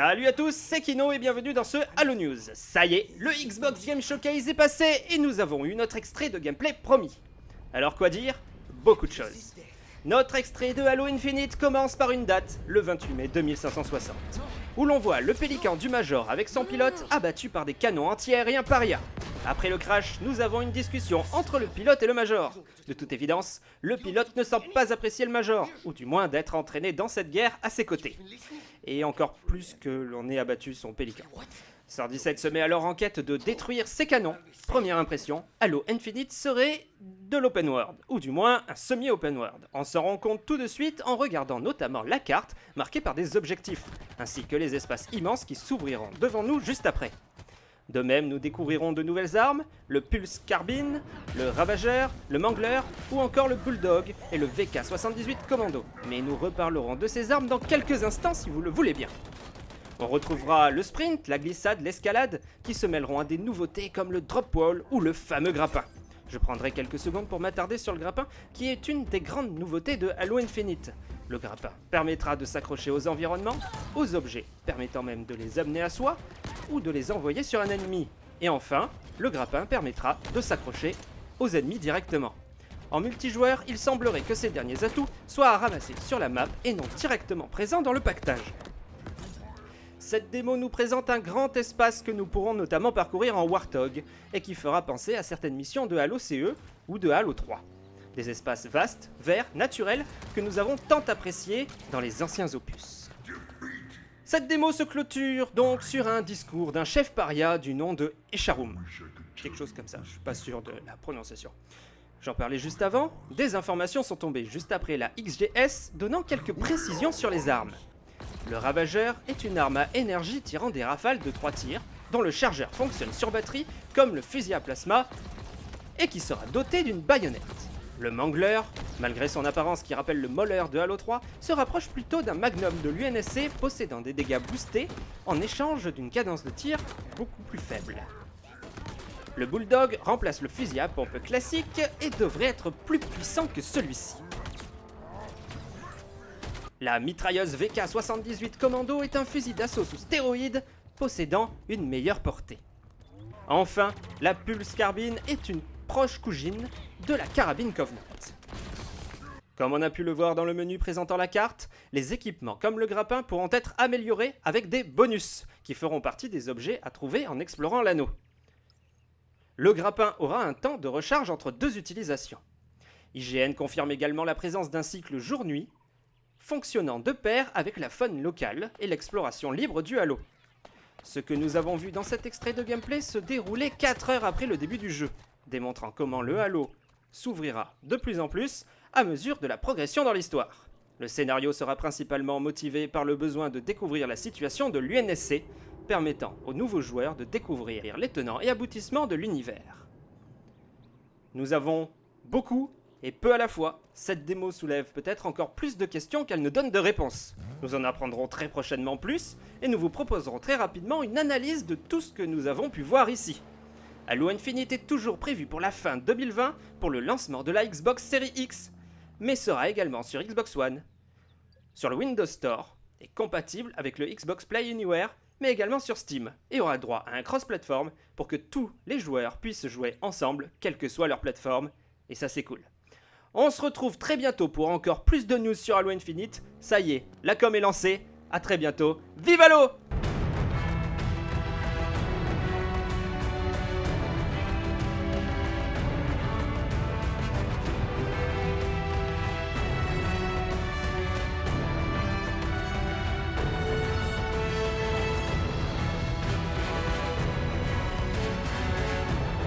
Salut à tous, c'est Kino et bienvenue dans ce Halo News. Ça y est, le Xbox Game Showcase est passé et nous avons eu notre extrait de gameplay promis. Alors quoi dire? Beaucoup de choses. Notre extrait de Halo Infinite commence par une date, le 28 mai 2560, où l'on voit le pélican du Major avec son pilote abattu par des canons anti-aériens paria. Après le crash, nous avons une discussion entre le pilote et le Major. De toute évidence, le pilote ne semble pas apprécier le Major, ou du moins d'être entraîné dans cette guerre à ses côtés. Et encore plus que l'on ait abattu son pélican. 17 se met alors en quête de détruire ses canons. Première impression, Halo Infinite serait de l'open world, ou du moins un semi-open world. On s'en rend compte tout de suite en regardant notamment la carte marquée par des objectifs, ainsi que les espaces immenses qui s'ouvriront devant nous juste après. De même, nous découvrirons de nouvelles armes, le Pulse Carbine, le Ravageur, le Mangler ou encore le Bulldog et le VK-78 Commando. Mais nous reparlerons de ces armes dans quelques instants si vous le voulez bien. On retrouvera le sprint, la glissade, l'escalade, qui se mêleront à des nouveautés comme le drop wall ou le fameux grappin. Je prendrai quelques secondes pour m'attarder sur le grappin, qui est une des grandes nouveautés de Halo Infinite. Le grappin permettra de s'accrocher aux environnements, aux objets, permettant même de les amener à soi, ou de les envoyer sur un ennemi. Et enfin, le grappin permettra de s'accrocher aux ennemis directement. En multijoueur, il semblerait que ces derniers atouts soient à ramasser sur la map et non directement présents dans le pactage. Cette démo nous présente un grand espace que nous pourrons notamment parcourir en Warthog et qui fera penser à certaines missions de Halo CE ou de Halo 3. Des espaces vastes, verts, naturels que nous avons tant appréciés dans les anciens opus. Cette démo se clôture donc sur un discours d'un chef paria du nom de Echarum. Quelque chose comme ça, je suis pas sûr de la prononciation. J'en parlais juste avant, des informations sont tombées juste après la XGS donnant quelques précisions sur les armes. Le Ravageur est une arme à énergie tirant des rafales de 3 tirs, dont le chargeur fonctionne sur batterie comme le fusil à plasma, et qui sera doté d'une baïonnette. Le Mangler, malgré son apparence qui rappelle le Moller de Halo 3, se rapproche plutôt d'un Magnum de l'UNSC possédant des dégâts boostés en échange d'une cadence de tir beaucoup plus faible. Le Bulldog remplace le fusil à pompe classique et devrait être plus puissant que celui-ci. La mitrailleuse VK-78 Commando est un fusil d'assaut sous stéroïdes possédant une meilleure portée. Enfin, la Pulse Carbine est une proche cousine de la carabine Covenant. Comme on a pu le voir dans le menu présentant la carte, les équipements comme le grappin pourront être améliorés avec des bonus, qui feront partie des objets à trouver en explorant l'anneau. Le grappin aura un temps de recharge entre deux utilisations. IGN confirme également la présence d'un cycle jour-nuit fonctionnant de pair avec la faune locale et l'exploration libre du Halo. Ce que nous avons vu dans cet extrait de gameplay se déroulait 4 heures après le début du jeu, démontrant comment le Halo s'ouvrira de plus en plus à mesure de la progression dans l'histoire. Le scénario sera principalement motivé par le besoin de découvrir la situation de l'UNSC, permettant aux nouveaux joueurs de découvrir les tenants et aboutissements de l'univers. Nous avons beaucoup et peu à la fois, cette démo soulève peut-être encore plus de questions qu'elle ne donne de réponses. Nous en apprendrons très prochainement plus, et nous vous proposerons très rapidement une analyse de tout ce que nous avons pu voir ici. Halo Infinite est toujours prévu pour la fin 2020 pour le lancement de la Xbox Series X, mais sera également sur Xbox One, sur le Windows Store, et compatible avec le Xbox Play Anywhere, mais également sur Steam, et aura droit à un cross-platform pour que tous les joueurs puissent jouer ensemble, quelle que soit leur plateforme, et ça c'est cool. On se retrouve très bientôt pour encore plus de news sur Halo Infinite. Ça y est, la com est lancée. A très bientôt. Vive Halo